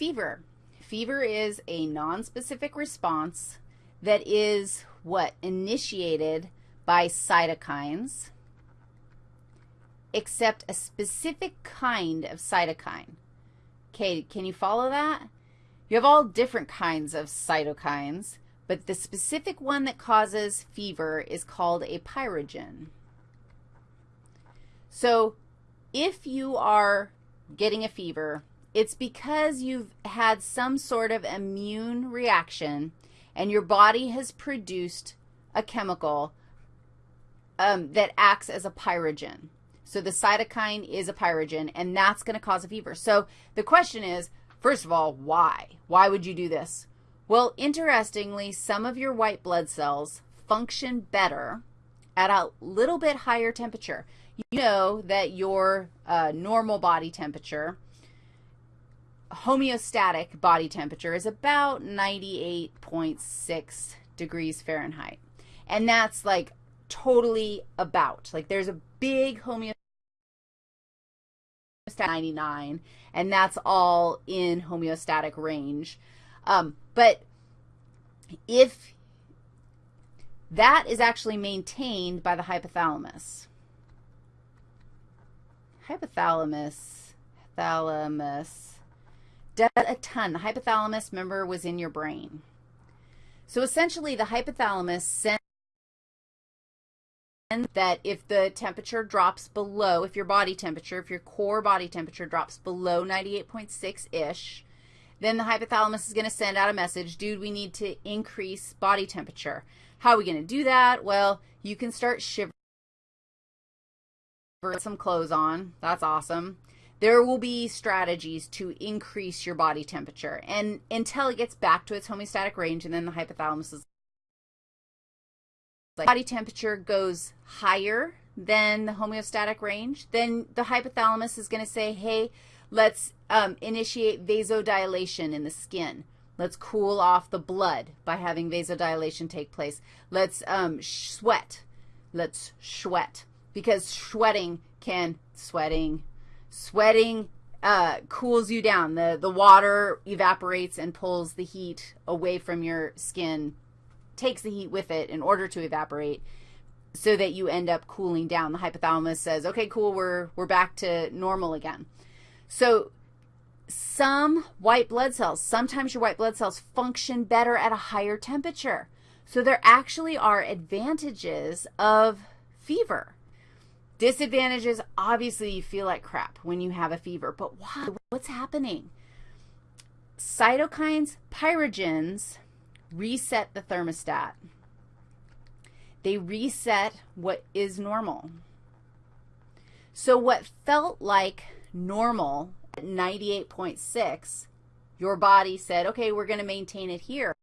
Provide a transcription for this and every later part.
fever. Fever is a nonspecific response that is what? Initiated by cytokines, except a specific kind of cytokine. Okay, can you follow that? You have all different kinds of cytokines, but the specific one that causes fever is called a pyrogen. So if you are getting a fever, it's because you've had some sort of immune reaction and your body has produced a chemical um, that acts as a pyrogen. So the cytokine is a pyrogen, and that's going to cause a fever. So the question is, first of all, why? Why would you do this? Well, interestingly, some of your white blood cells function better at a little bit higher temperature. You know that your uh, normal body temperature, homeostatic body temperature, is about 98.6 degrees Fahrenheit. And that's like totally about. Like there's a big homeostatic 99, and that's all in homeostatic range. Um, but if that is actually maintained by the hypothalamus. Hypothalamus, thalamus, does a ton. The hypothalamus, remember, was in your brain. So essentially, the hypothalamus sends that if the temperature drops below, if your body temperature, if your core body temperature drops below 98.6-ish, then the hypothalamus is going to send out a message, dude, we need to increase body temperature. How are we going to do that? Well, you can start shivering Put some clothes on. That's awesome. There will be strategies to increase your body temperature and until it gets back to its homeostatic range and then the hypothalamus is like body temperature goes higher than the homeostatic range, then the hypothalamus is going to say, hey, let's um, initiate vasodilation in the skin. Let's cool off the blood by having vasodilation take place. Let's um, sweat. Let's sweat because sweating can, sweating, sweating uh, cools you down. The, the water evaporates and pulls the heat away from your skin takes the heat with it in order to evaporate so that you end up cooling down. The hypothalamus says, okay, cool, we're, we're back to normal again. So some white blood cells, sometimes your white blood cells function better at a higher temperature. So there actually are advantages of fever. Disadvantages, obviously you feel like crap when you have a fever, but why? What's happening? Cytokines, pyrogens, reset the thermostat. They reset what is normal. So what felt like normal at 98.6, your body said, okay, we're going to maintain it here.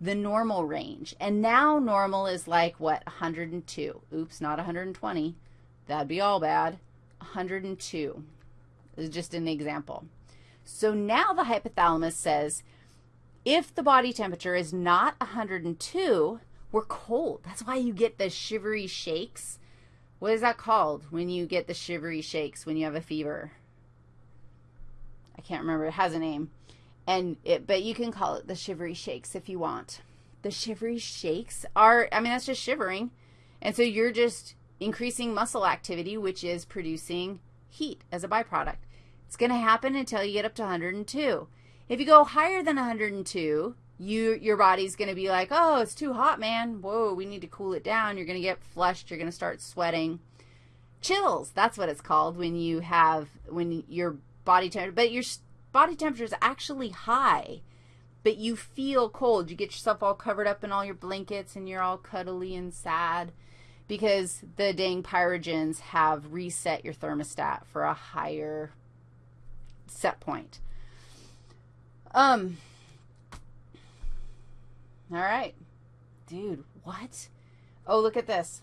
The normal range. And now normal is like, what, 102. Oops, not 120. That'd be all bad. 102 is just an example. So now the hypothalamus says, if the body temperature is not 102, we're cold. That's why you get the shivery shakes. What is that called when you get the shivery shakes when you have a fever? I can't remember. It has a name. And it, but you can call it the shivery shakes if you want. The shivery shakes are, I mean, that's just shivering. And so you're just increasing muscle activity, which is producing heat as a byproduct. It's going to happen until you get up to 102. If you go higher than 102, you, your body's going to be like, oh, it's too hot, man. Whoa, we need to cool it down. You're going to get flushed. You're going to start sweating. Chills, that's what it's called when you have, when your body temperature, but your body temperature is actually high, but you feel cold. You get yourself all covered up in all your blankets and you're all cuddly and sad because the dang pyrogens have reset your thermostat for a higher set point. Um, all right. Dude, what? Oh, look at this.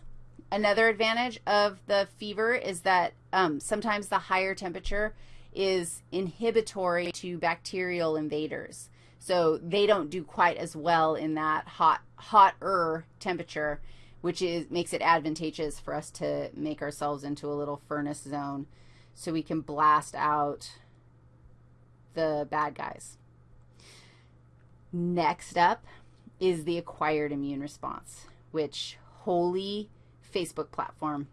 Another advantage of the fever is that um, sometimes the higher temperature is inhibitory to bacterial invaders. So they don't do quite as well in that hot, hotter temperature, which is makes it advantageous for us to make ourselves into a little furnace zone so we can blast out the bad guys. Next up is the acquired immune response, which holy Facebook platform.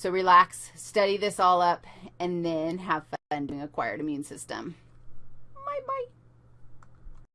So relax, study this all up, and then have fun doing acquired immune system. Bye-bye.